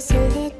So.